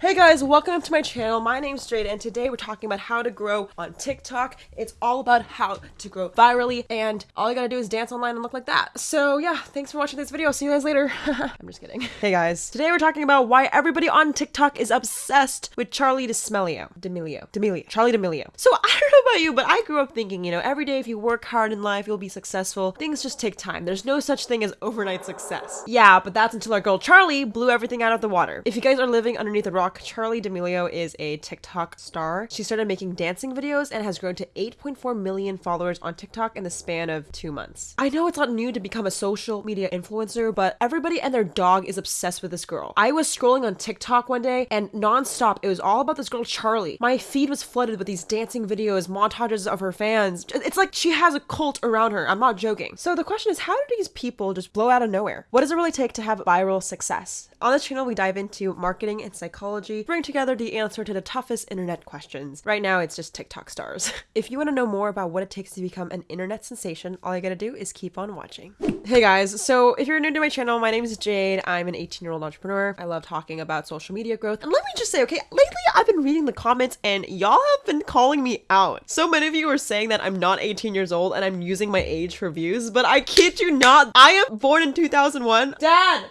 Hey guys, welcome to my channel. My name's Jade and today we're talking about how to grow on TikTok. It's all about how to grow virally and all you gotta do is dance online and look like that. So yeah, thanks for watching this video. See you guys later. I'm just kidding. Hey guys, today we're talking about why everybody on TikTok is obsessed with Charli D'Amelio. D'Amelio. D'Amelio. Charli D'Amelio. So I don't know about you, but I grew up thinking, you know, every day if you work hard in life, you'll be successful. Things just take time. There's no such thing as overnight success. Yeah, but that's until our girl Charlie blew everything out of the water. If you guys are living underneath a rock, Charli D'Amelio is a TikTok star. She started making dancing videos and has grown to 8.4 million followers on TikTok in the span of two months. I know it's not new to become a social media influencer, but everybody and their dog is obsessed with this girl. I was scrolling on TikTok one day and nonstop, it was all about this girl Charlie. My feed was flooded with these dancing videos, montages of her fans. It's like she has a cult around her. I'm not joking. So the question is, how do these people just blow out of nowhere? What does it really take to have viral success? On this channel, we dive into marketing and psychology, bring together the answer to the toughest internet questions. Right now, it's just TikTok stars. if you want to know more about what it takes to become an internet sensation, all you gotta do is keep on watching. Hey guys, so if you're new to my channel, my name is Jade. I'm an 18 year old entrepreneur. I love talking about social media growth. And let me just say, okay, lately I've been reading the comments and y'all have been calling me out. So many of you are saying that I'm not 18 years old and I'm using my age for views, but I kid you not, I am born in 2001. Dad!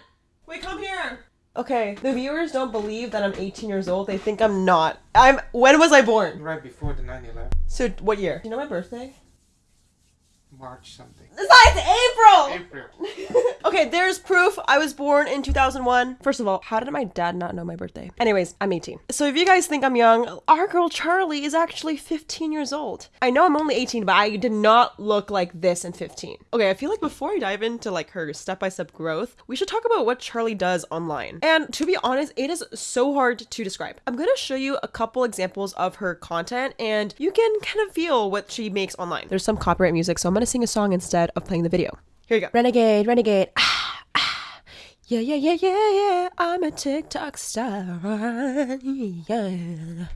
Wait, come here. Okay, the viewers don't believe that I'm 18 years old. They think I'm not. I'm. When was I born? Right before the 9/11, So what year? Do you know my birthday? March something. It's April. April. okay, there's proof I was born in 2001. First of all, how did my dad not know my birthday? Anyways, I'm 18. So if you guys think I'm young, our girl Charlie is actually 15 years old. I know I'm only 18, but I did not look like this in 15. Okay, I feel like before I dive into like her step-by-step growth, we should talk about what Charlie does online. And to be honest, it is so hard to describe. I'm going to show you a couple examples of her content and you can kind of feel what she makes online. There's some copyright music, so I'm to sing a song instead of playing the video. Here you go. Renegade, renegade. Ah, ah. Yeah, yeah, yeah, yeah, yeah. I'm a TikTok star. Yeah.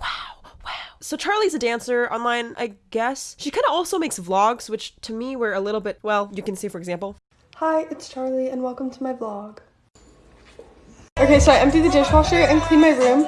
Wow. Wow. So Charlie's a dancer online, I guess. She kind of also makes vlogs, which to me were a little bit, well, you can see for example. Hi, it's Charlie, and welcome to my vlog. Okay, so I emptied the dishwasher and cleaned my room,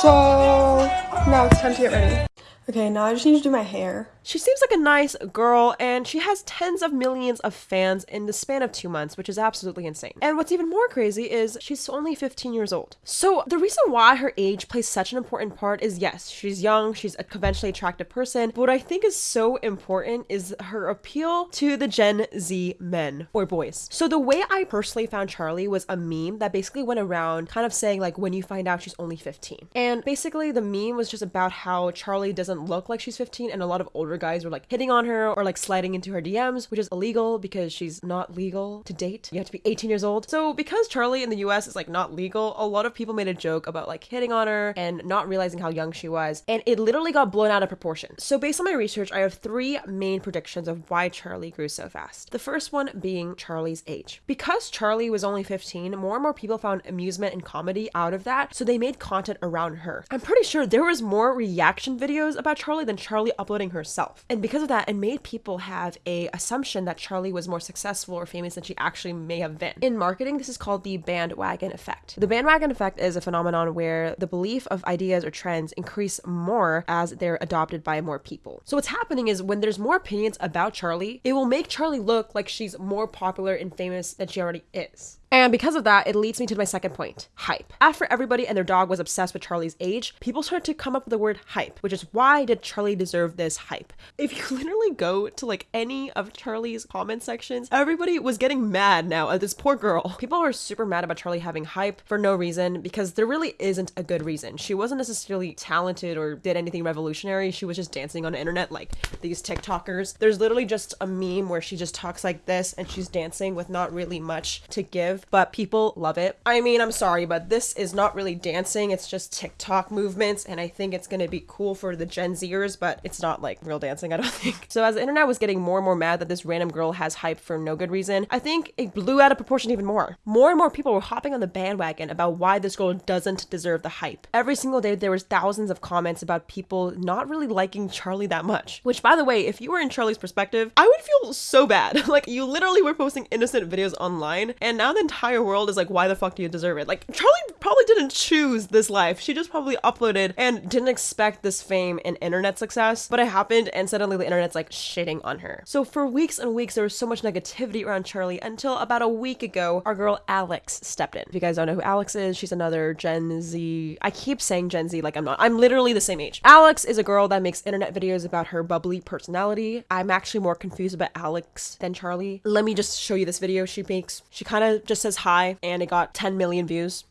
so now it's time to get ready. Okay, now I just need to do my hair. She seems like a nice girl, and she has tens of millions of fans in the span of two months, which is absolutely insane. And what's even more crazy is she's only 15 years old. So the reason why her age plays such an important part is yes, she's young, she's a conventionally attractive person, but what I think is so important is her appeal to the Gen Z men or boys. So the way I personally found Charlie was a meme that basically went around kind of saying like when you find out she's only 15. And basically the meme was just about how Charlie doesn't look like she's 15 and a lot of older guys were like hitting on her or like sliding into her DMs, which is illegal because she's not legal to date. You have to be 18 years old. So because Charlie in the US is like not legal, a lot of people made a joke about like hitting on her and not realizing how young she was. And it literally got blown out of proportion. So based on my research, I have three main predictions of why Charlie grew so fast. The first one being Charlie's age. Because Charlie was only 15, more and more people found amusement and comedy out of that, so they made content around her. I'm pretty sure there was more reaction videos about Charlie than Charlie uploading herself. And because of that, it made people have a assumption that Charlie was more successful or famous than she actually may have been. In marketing, this is called the bandwagon effect. The bandwagon effect is a phenomenon where the belief of ideas or trends increase more as they're adopted by more people. So what's happening is when there's more opinions about Charlie, it will make Charlie look like she's more popular and famous than she already is. And because of that, it leads me to my second point hype. After everybody and their dog was obsessed with Charlie's age, people started to come up with the word hype, which is why did Charlie deserve this hype? If you literally go to like any of Charlie's comment sections, everybody was getting mad now at this poor girl. People were super mad about Charlie having hype for no reason because there really isn't a good reason. She wasn't necessarily talented or did anything revolutionary. She was just dancing on the internet like these TikTokers. There's literally just a meme where she just talks like this and she's dancing with not really much to give but people love it. I mean, I'm sorry, but this is not really dancing. It's just TikTok movements, and I think it's gonna be cool for the Gen Zers, but it's not like real dancing, I don't think. So as the internet was getting more and more mad that this random girl has hype for no good reason, I think it blew out of proportion even more. More and more people were hopping on the bandwagon about why this girl doesn't deserve the hype. Every single day there was thousands of comments about people not really liking Charlie that much. Which by the way, if you were in Charlie's perspective, I would feel so bad. like you literally were posting innocent videos online, and now the entire world is like, why the fuck do you deserve it? Like, Charlie probably probably didn't choose this life. She just probably uploaded and didn't expect this fame and internet success, but it happened and suddenly the internet's like shitting on her. So for weeks and weeks, there was so much negativity around Charlie until about a week ago, our girl Alex stepped in. If you guys don't know who Alex is, she's another Gen Z. I keep saying Gen Z like I'm not. I'm literally the same age. Alex is a girl that makes internet videos about her bubbly personality. I'm actually more confused about Alex than Charlie. Let me just show you this video she makes. She kind of just says hi and it got 10 million views.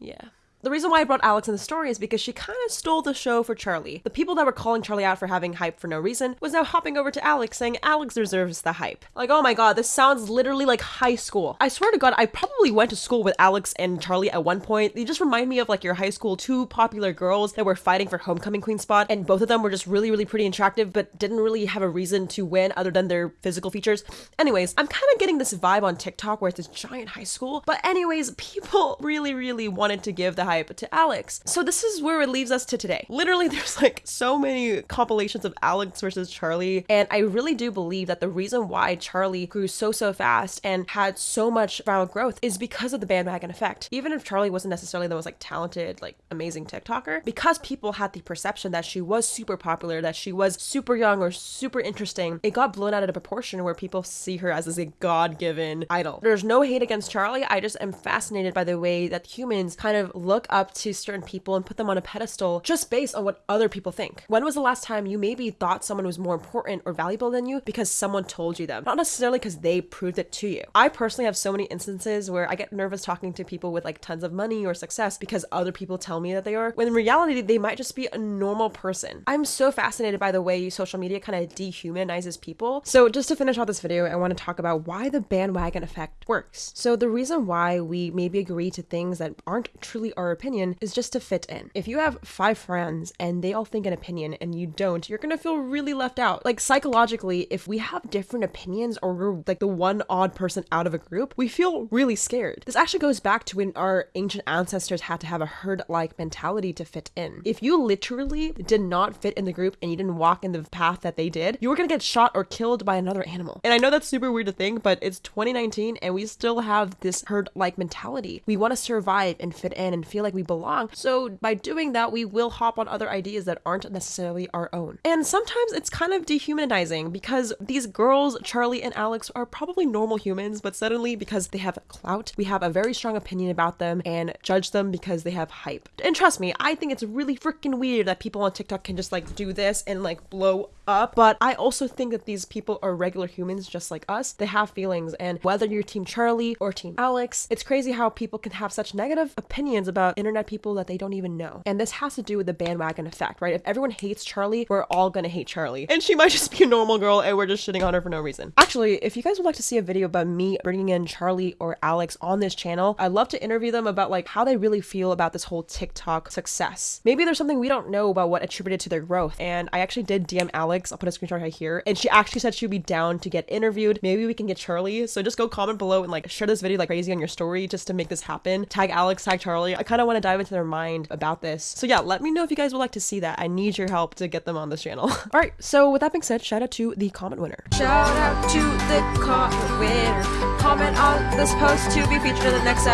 Yeah. The reason why I brought Alex in the story is because she kind of stole the show for Charlie. The people that were calling Charlie out for having hype for no reason was now hopping over to Alex saying Alex deserves the hype. Like, oh my god, this sounds literally like high school. I swear to god, I probably went to school with Alex and Charlie at one point. They just remind me of like your high school two popular girls that were fighting for homecoming queen spot, and both of them were just really, really pretty and attractive, but didn't really have a reason to win other than their physical features. Anyways, I'm kind of getting this vibe on TikTok where it's this giant high school. But anyways, people really, really wanted to give the to Alex. So this is where it leaves us to today. Literally, there's like so many compilations of Alex versus Charlie, and I really do believe that the reason why Charlie grew so so fast and had so much viral growth is because of the bandwagon effect. Even if Charlie wasn't necessarily the most like talented, like amazing TikToker, because people had the perception that she was super popular, that she was super young or super interesting, it got blown out of proportion where people see her as, as a god-given idol. There's no hate against Charlie, I just am fascinated by the way that humans kind of look up to certain people and put them on a pedestal just based on what other people think. When was the last time you maybe thought someone was more important or valuable than you because someone told you them, not necessarily because they proved it to you? I personally have so many instances where I get nervous talking to people with like tons of money or success because other people tell me that they are, when in reality, they might just be a normal person. I'm so fascinated by the way social media kind of dehumanizes people. So, just to finish off this video, I want to talk about why the bandwagon effect works. So, the reason why we maybe agree to things that aren't truly our opinion is just to fit in. If you have five friends and they all think an opinion and you don't, you're gonna feel really left out. Like psychologically, if we have different opinions or we're like the one odd person out of a group, we feel really scared. This actually goes back to when our ancient ancestors had to have a herd like mentality to fit in. If you literally did not fit in the group and you didn't walk in the path that they did, you were gonna get shot or killed by another animal. And I know that's super weird to think, but it's 2019 and we still have this herd like mentality. We wanna survive and fit in and feel like we belong. So by doing that, we will hop on other ideas that aren't necessarily our own. And sometimes it's kind of dehumanizing because these girls, Charlie and Alex, are probably normal humans, but suddenly because they have clout, we have a very strong opinion about them and judge them because they have hype. And trust me, I think it's really freaking weird that people on TikTok can just like do this and like blow up. But I also think that these people are regular humans just like us. They have feelings, and whether you're Team Charlie or Team Alex, it's crazy how people can have such negative opinions about internet people that they don't even know. And this has to do with the bandwagon effect, right? If everyone hates Charlie, we're all gonna hate Charlie. And she might just be a normal girl and we're just shitting on her for no reason. Actually, if you guys would like to see a video about me bringing in Charlie or Alex on this channel, I'd love to interview them about like how they really feel about this whole TikTok success. Maybe there's something we don't know about what attributed to their growth. And I actually did DM Alex, I'll put a screenshot right here, and she actually said she'd be down to get interviewed. Maybe we can get Charlie. So just go comment below and like share this video like crazy on your story just to make this happen. Tag Alex, tag Charlie. I kind of want to dive into their mind about this. So yeah, let me know if you guys would like to see that. I need your help to get them on this channel. All right, so with that being said, shout out to the comment winner. Shout out to the comment winner. Comment on this post to be featured in the next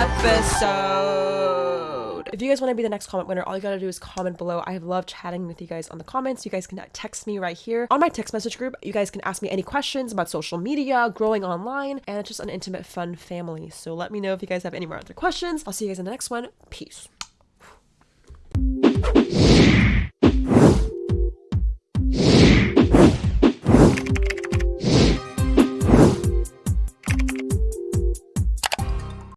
episode. If you guys want to be the next comment winner, all you gotta do is comment below. I loved chatting with you guys on the comments. You guys can text me right here on my text message group. You guys can ask me any questions about social media, growing online, and it's just an intimate, fun family. So let me know if you guys have any more other questions. I'll see you guys in the next one. Peace.